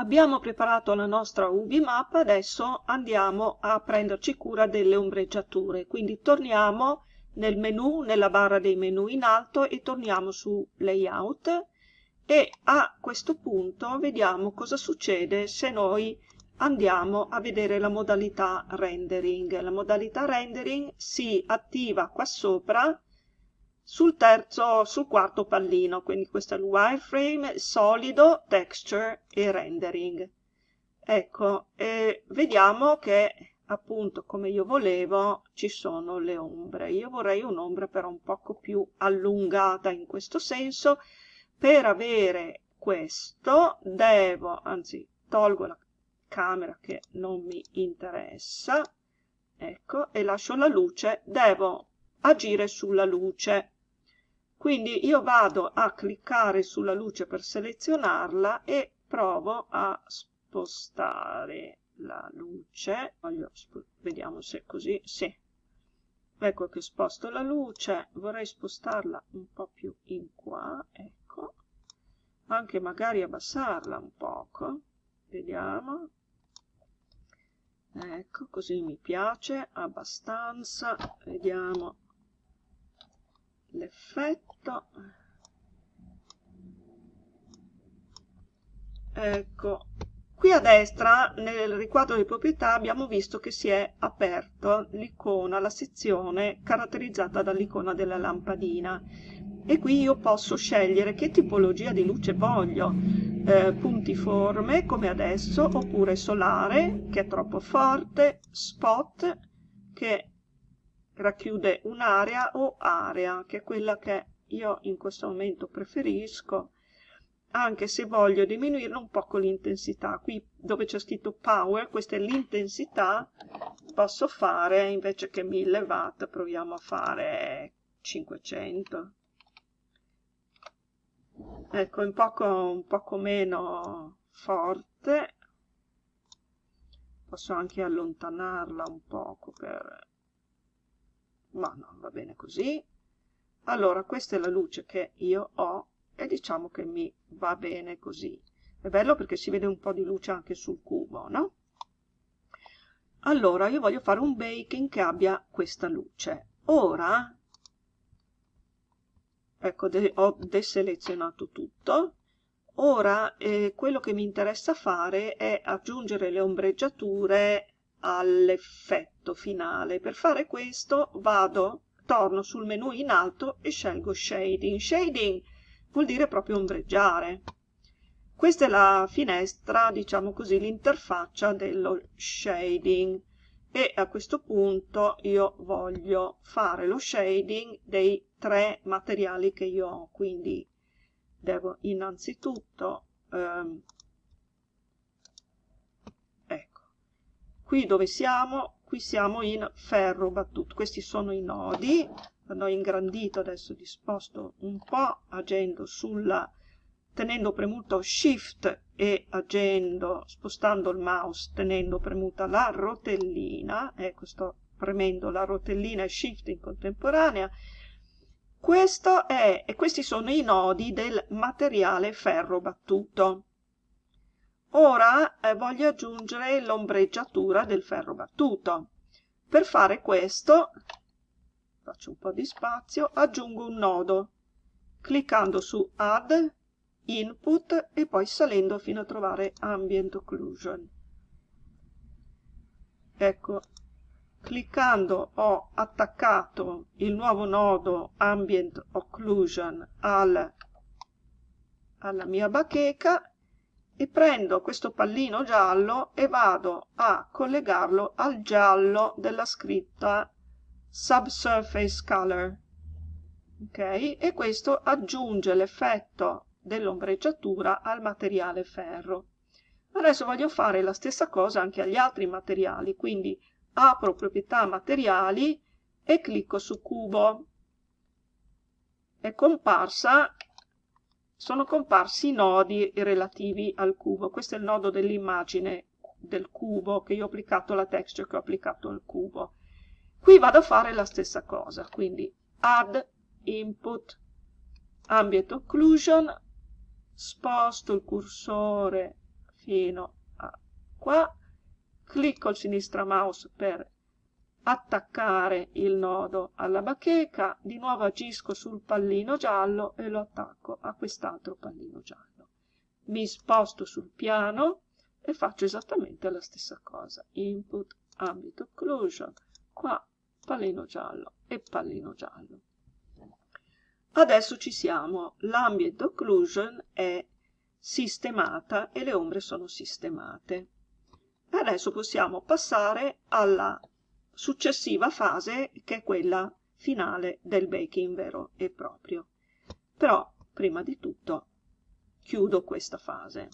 Abbiamo preparato la nostra UV map, adesso andiamo a prenderci cura delle ombreggiature, quindi torniamo nel menu, nella barra dei menu in alto e torniamo su Layout e a questo punto vediamo cosa succede se noi andiamo a vedere la modalità rendering. La modalità rendering si attiva qua sopra sul terzo, sul quarto pallino, quindi questo è il wireframe, solido, texture e rendering. Ecco, e vediamo che appunto come io volevo ci sono le ombre. Io vorrei un'ombra però un poco più allungata in questo senso. Per avere questo devo, anzi tolgo la camera che non mi interessa, ecco, e lascio la luce, devo agire sulla luce quindi io vado a cliccare sulla luce per selezionarla e provo a spostare la luce. Vediamo se è così. Sì. Ecco che sposto la luce. Vorrei spostarla un po' più in qua ecco. Anche magari abbassarla un poco. Vediamo. Ecco così mi piace abbastanza. Vediamo l'effetto. Ecco. Qui a destra nel riquadro di proprietà abbiamo visto che si è aperto l'icona la sezione caratterizzata dall'icona della lampadina. E qui io posso scegliere che tipologia di luce voglio. Eh, puntiforme come adesso oppure solare che è troppo forte spot che racchiude un'area o area, che è quella che io in questo momento preferisco, anche se voglio diminuire un poco l'intensità. Qui dove c'è scritto power, questa è l'intensità, posso fare invece che 1000 watt, proviamo a fare 500. Ecco, un poco, un poco meno forte. Posso anche allontanarla un poco per ma no, va bene così. Allora, questa è la luce che io ho e diciamo che mi va bene così. È bello perché si vede un po' di luce anche sul cubo, no? Allora, io voglio fare un baking che abbia questa luce. Ora, ecco, de ho deselezionato tutto. Ora, eh, quello che mi interessa fare è aggiungere le ombreggiature all'effetto finale. Per fare questo vado, torno sul menu in alto e scelgo Shading. Shading vuol dire proprio ombreggiare. Questa è la finestra, diciamo così, l'interfaccia dello shading e a questo punto io voglio fare lo shading dei tre materiali che io ho, quindi devo innanzitutto ehm, qui dove siamo? Qui siamo in ferro battuto. Questi sono i nodi. L'ho ingrandito adesso disposto un po' agendo sulla tenendo premuto shift e agendo spostando il mouse tenendo premuta la rotellina. Ecco sto premendo la rotellina e shift in contemporanea. Questo è e questi sono i nodi del materiale ferro battuto Ora eh, voglio aggiungere l'ombreggiatura del ferro battuto. Per fare questo, faccio un po' di spazio, aggiungo un nodo, cliccando su Add, Input e poi salendo fino a trovare Ambient Occlusion. Ecco, cliccando ho attaccato il nuovo nodo Ambient Occlusion al, alla mia bacheca e prendo questo pallino giallo e vado a collegarlo al giallo della scritta subsurface color ok? E questo aggiunge l'effetto dell'ombreggiatura al materiale ferro. Adesso voglio fare la stessa cosa anche agli altri materiali quindi apro proprietà materiali e clicco su cubo. È comparsa sono comparsi i nodi relativi al cubo. Questo è il nodo dell'immagine del cubo che io ho applicato alla texture che ho applicato al cubo. Qui vado a fare la stessa cosa, quindi add input ambient occlusion, sposto il cursore fino a qua clicco il sinistra mouse per attaccare il nodo alla bacheca di nuovo agisco sul pallino giallo e lo attacco a quest'altro pallino giallo. Mi sposto sul piano e faccio esattamente la stessa cosa. Input ambito occlusion. Qua pallino giallo e pallino giallo. Adesso ci siamo. L'ambient occlusion è sistemata e le ombre sono sistemate. Adesso possiamo passare alla successiva fase che è quella finale del baking vero e proprio. Però prima di tutto chiudo questa fase